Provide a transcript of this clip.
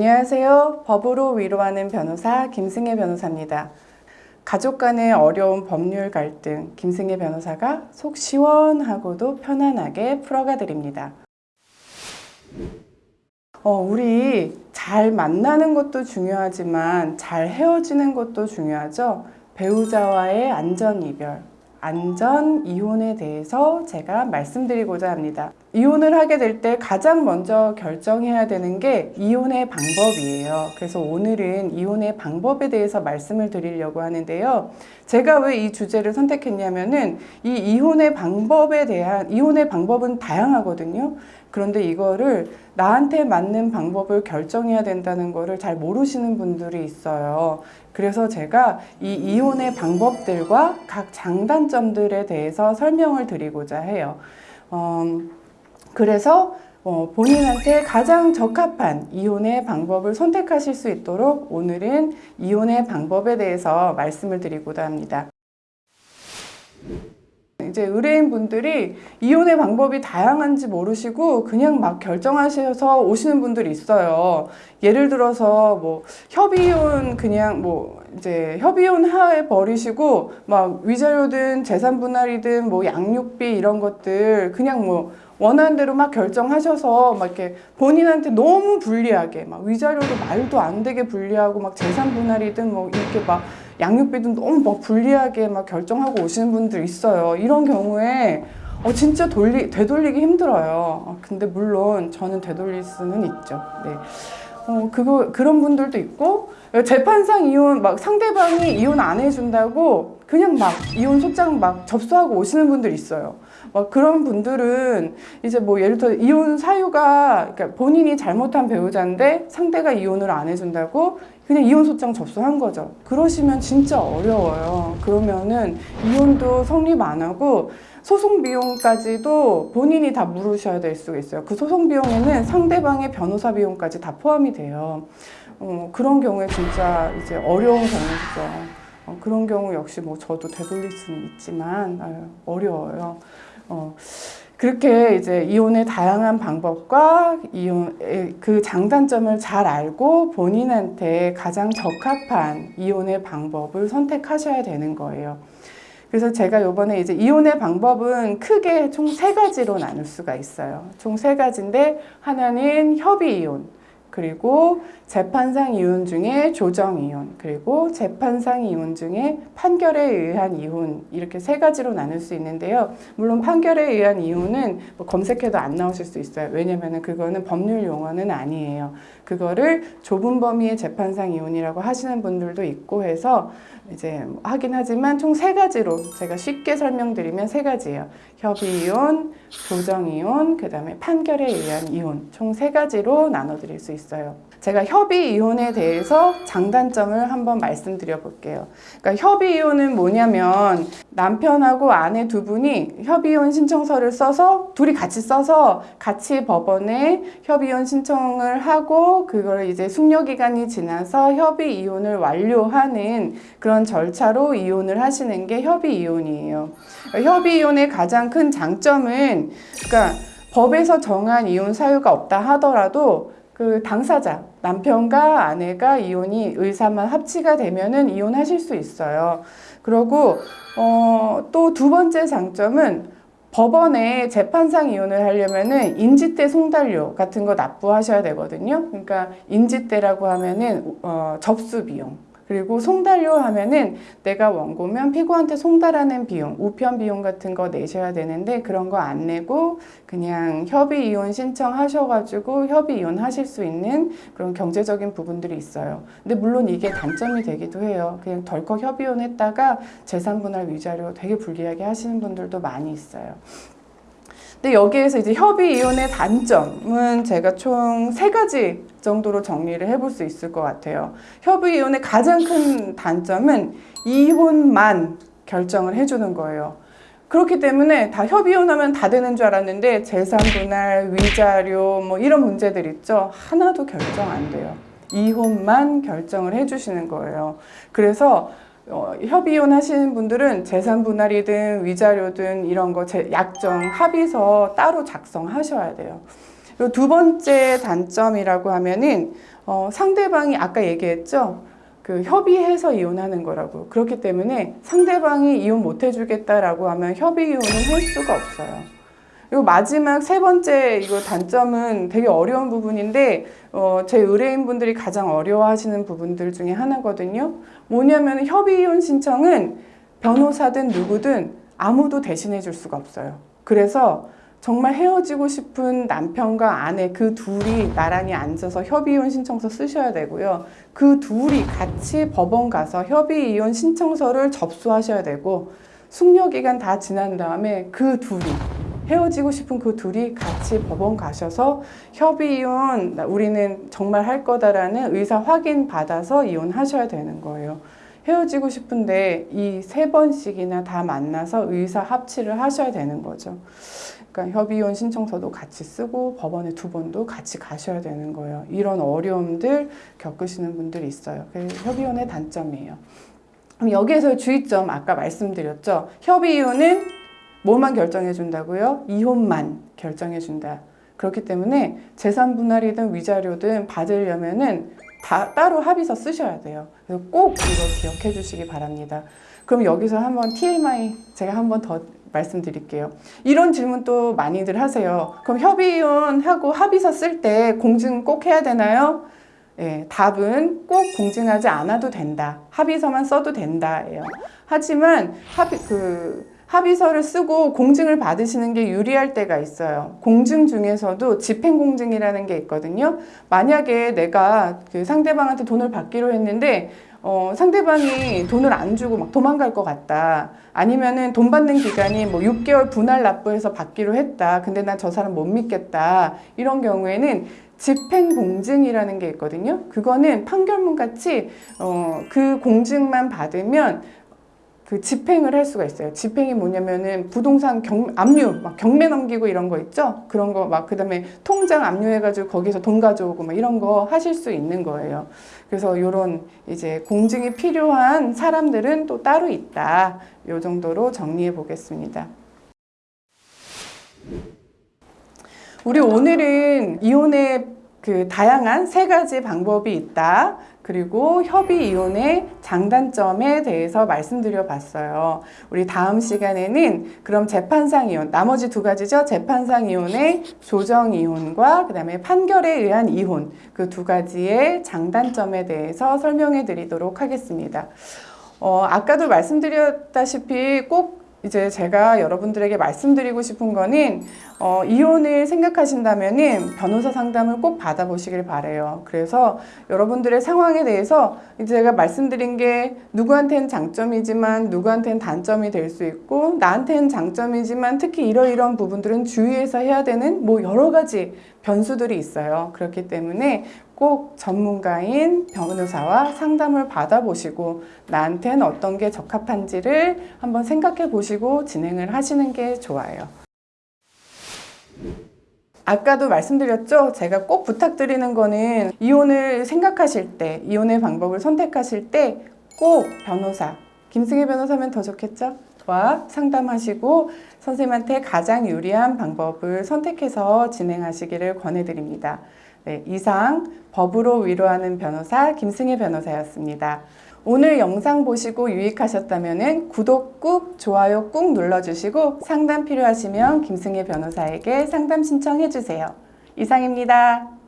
안녕하세요. 법으로 위로하는 변호사 김승혜 변호사입니다. 가족 간의 어려운 법률 갈등 김승혜 변호사가 속 시원하고도 편안하게 풀어가 드립니다. 어, 우리 잘 만나는 것도 중요하지만 잘 헤어지는 것도 중요하죠. 배우자와의 안전 이별, 안전 이혼에 대해서 제가 말씀드리고자 합니다. 이혼을 하게 될 때 가장 먼저 결정해야 되는 게 이혼의 방법이에요. 그래서 오늘은 이혼의 방법에 대해서 말씀을 드리려고 하는데요. 제가 왜 이 주제를 선택했냐면은 이 이혼의 방법에 대한 이혼의 방법은 다양하거든요. 그런데 이거를 나한테 맞는 방법을 결정해야 된다는 거를 잘 모르시는 분들이 있어요. 그래서 제가 이 이혼의 방법들과 각 장단점들에 대해서 설명을 드리고자 해요. 어, 그래서 어, 본인한테 가장 적합한 이혼의 방법을 선택하실 수 있도록 오늘은 이혼의 방법에 대해서 말씀을 드리고자 합니다. 이제 의뢰인 분들이 이혼의 방법이 다양한지 모르시고 그냥 막 결정하셔서 오시는 분들이 있어요. 예를 들어서 뭐 협의혼 그냥 뭐 이제 협의혼 하에 버리시고 막 위자료든 재산 분할이든 뭐 양육비 이런 것들 그냥 뭐 원하는 대로 막 결정하셔서 막 이렇게 본인한테 너무 불리하게 막 위자료도 말도 안 되게 불리하고 막 재산 분할이든 뭐 이렇게 막 양육비도 너무 막 불리하게 막 결정하고 오시는 분들 있어요. 이런 경우에 어, 진짜 돌리, 되돌리기 힘들어요. 어, 근데 물론 저는 되돌릴 수는 있죠. 네. 어, 그거, 그런 분들도 있고, 재판상 이혼, 막 상대방이 이혼 안 해준다고 그냥 막 이혼 소장 막 접수하고 오시는 분들 있어요. 막 그런 분들은 이제 뭐 예를 들어 이혼 사유가 그러니까 본인이 잘못한 배우자인데 상대가 이혼을 안 해준다고 그냥 이혼 소장 접수한 거죠. 그러시면 진짜 어려워요. 그러면은 이혼도 성립 안 하고 소송 비용까지도 본인이 다 물으셔야 될 수가 있어요. 그 소송 비용에는 상대방의 변호사 비용까지 다 포함이 돼요. 어, 그런 경우에 진짜 이제 어려운 경우죠. 어, 그런 경우 역시 뭐 저도 되돌릴 수는 있지만 아유, 어려워요. 어, 그렇게 이제 이혼의 다양한 방법과 이혼의 그 장단점을 잘 알고 본인한테 가장 적합한 이혼의 방법을 선택하셔야 되는 거예요. 그래서 제가 요번에 이제 이혼의 방법은 크게 총 세 가지로 나눌 수가 있어요. 총 세 가지인데 하나는 협의 이혼, 그리고 재판상 이혼 중에 조정 이혼, 그리고 재판상 이혼 중에 판결에 의한 이혼 이렇게 세 가지로 나눌 수 있는데요. 물론 판결에 의한 이혼은 뭐 검색해도 안 나오실 수 있어요. 왜냐면은 그거는 법률 용어는 아니에요. 그거를 좁은 범위의 재판상 이혼이라고 하시는 분들도 있고 해서 이제 하긴 하지만 총 세 가지로 제가 쉽게 설명드리면 세 가지예요. 협의 이혼, 조정 이혼, 그 다음에 판결에 의한 이혼 총 세 가지로 나눠드릴 수 있어요. 제가 협의 이혼에 대해서 장단점을 한번 말씀드려 볼게요. 그러니까 협의 이혼은 뭐냐면 남편하고 아내 두 분이 협의 이혼 신청서를 써서 둘이 같이 써서 같이 법원에 협의 이혼 신청을 하고 그걸 이제 숙려 기간이 지나서 협의 이혼을 완료하는 그런 절차로 이혼을 하시는 게 협의 이혼이에요. 그러니까 협의 이혼의 가장 큰 장점은 그러니까 법에서 정한 이혼 사유가 없다 하더라도 그 당사자 남편과 아내가 이혼이 의사만 합치가 되면은 이혼하실 수 있어요. 그리고 어, 또 두 번째 장점은 법원에 재판상 이혼을 하려면은 인지대 송달료 같은 거 납부하셔야 되거든요. 그러니까 인지대라고 하면은 어, 접수 비용. 그리고 송달료 하면은 내가 원고면 피고한테 송달하는 비용, 우편 비용 같은 거 내셔야 되는데 그런 거 안 내고 그냥 협의 이혼 신청하셔가지고 협의 이혼 하실 수 있는 그런 경제적인 부분들이 있어요. 근데 물론 이게 단점이 되기도 해요. 그냥 덜컥 협의 이혼 했다가 재산 분할 위자료 되게 불리하게 하시는 분들도 많이 있어요. 근데 여기에서 이제 협의 이혼의 단점은 제가 총 세 가지 정도로 정리를 해볼 수 있을 것 같아요. 협의 이혼의 가장 큰 단점은 이혼만 결정을 해주는 거예요. 그렇기 때문에 다 협의 이혼하면 다 되는 줄 알았는데 재산 분할, 위자료 뭐 이런 문제들 있죠. 하나도 결정 안 돼요. 이혼만 결정을 해주시는 거예요. 그래서 어, 협의혼 하시는 분들은 재산 분할이든 위자료든 이런 거 제, 약정 합의서 따로 작성하셔야 돼요. 요두 번째 단점이라고 하면은 어, 상대방이 아까 얘기했죠. 그 협의해서 이혼하는 거라고. 그렇기 때문에 상대방이 이혼 못 해주겠다라고 하면 협의 이혼은 할 수가 없어요. 그리고 마지막 세 번째 이거 단점은 되게 어려운 부분인데 어, 제 의뢰인분들이 가장 어려워하시는 부분들 중에 하나거든요. 뭐냐면 협의 이혼 신청은 변호사든 누구든 아무도 대신해 줄 수가 없어요. 그래서 정말 헤어지고 싶은 남편과 아내 그 둘이 나란히 앉아서 협의이혼 신청서 쓰셔야 되고요. 그 둘이 같이 법원 가서 협의이혼 신청서를 접수하셔야 되고 숙려 기간 다 지난 다음에 그 둘이 헤어지고 싶은 그 둘이 같이 법원 가셔서 협의이혼 우리는 정말 할 거다라는 의사 확인 받아서 이혼하셔야 되는 거예요. 헤어지고 싶은데 이 세 번씩이나 다 만나서 의사 합치를 하셔야 되는 거죠. 그러니까 협의이혼 신청서도 같이 쓰고 법원에 두 번도 같이 가셔야 되는 거예요. 이런 어려움들 겪으시는 분들이 있어요. 그게 협의이혼의 단점이에요. 여기에서 주의점 아까 말씀드렸죠. 협의이혼은 뭐만 결정해 준다고요? 이혼만 결정해 준다. 그렇기 때문에 재산 분할이든 위자료든 받으려면은 다 따로 합의서 쓰셔야 돼요. 그래서 꼭 이거 기억해 주시기 바랍니다. 그럼 여기서 한번 TMI 제가 한번 더 말씀드릴게요. 이런 질문 또 많이들 하세요. 그럼 협의이혼하고 합의서 쓸 때 공증 꼭 해야 되나요? 예, 답은 꼭 공증하지 않아도 된다. 합의서만 써도 된다예요. 하지만 합의 그 합의서를 쓰고 공증을 받으시는 게 유리할 때가 있어요. 공증 중에서도 집행공증이라는 게 있거든요. 만약에 내가 그 상대방한테 돈을 받기로 했는데 어, 상대방이 돈을 안 주고 막 도망갈 것 같다. 아니면은 돈 받는 기간이 뭐 6개월 분할 납부해서 받기로 했다. 근데 난 저 사람 못 믿겠다. 이런 경우에는 집행공증이라는 게 있거든요. 그거는 판결문 같이 어, 그 공증만 받으면 그 집행을 할 수가 있어요. 집행이 뭐냐면은 부동산 경, 압류, 막 경매 넘기고 이런 거 있죠? 그런 거 막 그 다음에 통장 압류해가지고 거기서 돈 가져오고 막 이런 거 하실 수 있는 거예요. 그래서 이런 이제 공증이 필요한 사람들은 또 따로 있다. 요 정도로 정리해 보겠습니다. 우리 오늘은 이혼의 그 다양한 세 가지 방법이 있다. 그리고 협의 이혼의 장단점에 대해서 말씀드려 봤어요. 우리 다음 시간에는 그럼 재판상 이혼, 나머지 두 가지죠. 재판상 이혼의 조정 이혼과 그 다음에 판결에 의한 이혼 그 두 가지의 장단점에 대해서 설명해 드리도록 하겠습니다. 어, 아까도 말씀드렸다시피 꼭 이제 제가 여러분들에게 말씀드리고 싶은 거는 어, 이혼을 생각하신다면 은 변호사 상담을 꼭 받아보시길 바래요. 그래서 여러분들의 상황에 대해서 이제 제가 말씀드린 게 누구한테는 장점이지만 누구한테는 단점이 될 수 있고 나한테는 장점이지만 특히 이러이러한 부분들은 주의해서 해야 되는 뭐 여러 가지 변수들이 있어요. 그렇기 때문에 꼭 전문가인 변호사와 상담을 받아보시고 나한테는 어떤 게 적합한지를 한번 생각해 보시고 진행을 하시는 게 좋아요. 아까도 말씀드렸죠? 제가 꼭 부탁드리는 거는 이혼을 생각하실 때, 이혼의 방법을 선택하실 때 꼭 변호사, 김승혜 변호사면 더 좋겠죠? 와 상담하시고 선생님한테 가장 유리한 방법을 선택해서 진행하시기를 권해드립니다. 네, 이상 법으로 위로하는 변호사 김승혜 변호사였습니다. 오늘 영상 보시고 유익하셨다면 구독 꾹, 좋아요 꾹 눌러주시고 상담 필요하시면 김승혜 변호사에게 상담 신청해 주세요. 이상입니다.